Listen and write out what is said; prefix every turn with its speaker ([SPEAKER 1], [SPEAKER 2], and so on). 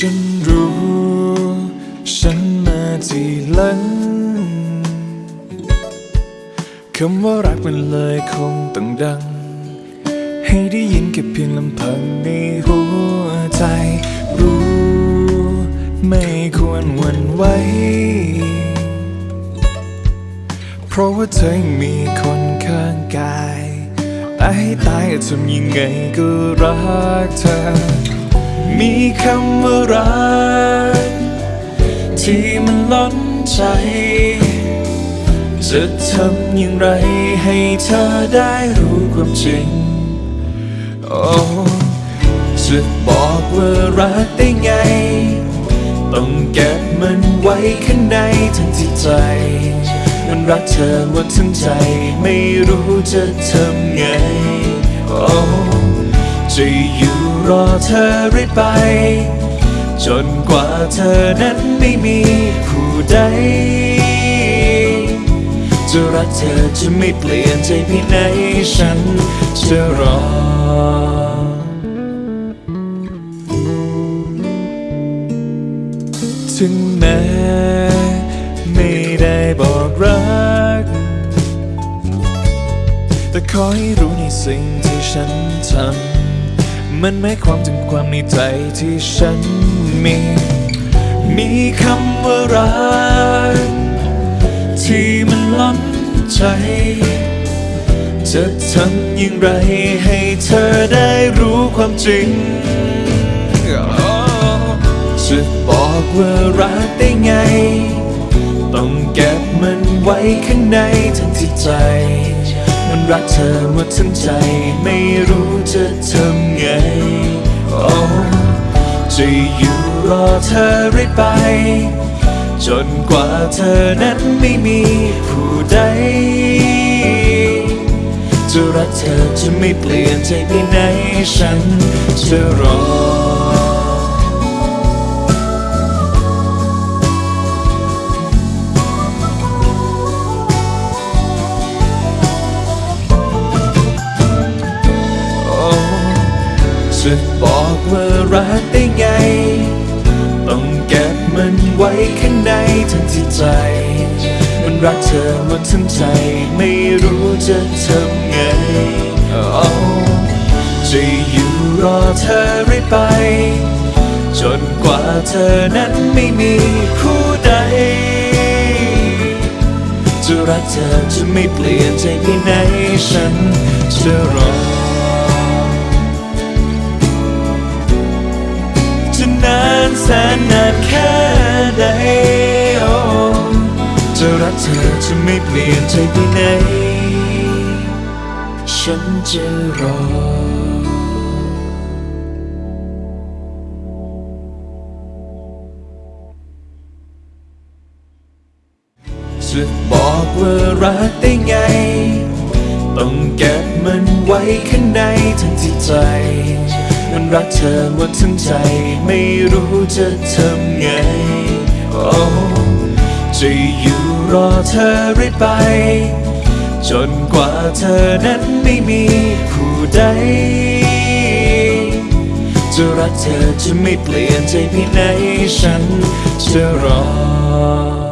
[SPEAKER 1] ฉันรู้ ฉันมาทีหลังคำว่ารักมันเลยคงต้องดัง ให้ได้ยินแค่เพียงลำพังในหัวใจ รู้ ไม่ควรหวั่นไหวเพราะว่าเธอมีคนข้างกายแต่ให้ตายทำยังไงก็รักเธอ มีคำว่ารัก ที่มันล้นใจ จะทำอย่างไรให้เธอได้รู้ความจริง โอ้จะบอกว่ารักได้ไง ต้องเก็บมันไว้ข้างในทั้งที่ใจ มันรักเธอหมดทั้งใจ ไม่รู้จะทำไง รอเธอเรื่อยไป จนกว่าเธอนั้นไม่มีผู้ใด จะรักเธอจะไม่เปลี่ยนใจพียงไหนฉันจะรอถึงแม้ไม่ได้บอกรัก แต่ขอให้รู้ในสิ่งที่ฉันทำ มันหมายความถึงความในใจที่ฉันมี มีคำว่ารักที่มันล้นใจ จะทำอย่างไรให้เธอได้รู้ความจริง จะบอกว่ารักได้ไง ต้องเก็บมันไว้ข้างในทั้งที่ใจ มันรักเธอหมดทั้งใจไม่รู้จะทำ ไป จนกว่าเธอนั้นไม่มีผู้ใด จะรักเธอจะไม่เปลี่ยนใจไปไหนฉันจะรอจะบอกว่ารักได้ไง ต้องเก็บมันไว้ข้างในทั้งที่ใจ มันรักเธอหมดทั้งใจ ไม่รู้จะทำไงโอ้จะอยู่รอเธอเรื่อยไป จนกว่าเธอนั้นไม่มีผู้ใด จะรักเธอจะไม่เปลี่ยนใจเพียงไหนฉันจะรอ รักเธอจะไม่เปลี่ยนใจเพียงไหน ฉันจะรอจะบอกว่ารักได้ไง ต้องเก็บมันไว้ข้างในทั้งที่ใจ มันรักเธอหมดทั้งใจ ไม่รู้จะทำไง โอ้จะอยู่ รอเธอเรื่อยไป จนกว่าเธอนั้นไม่มีผู้ใด จะรักเธอจะไม่เปลี่ยนใจพี่ไหนฉันจะรอ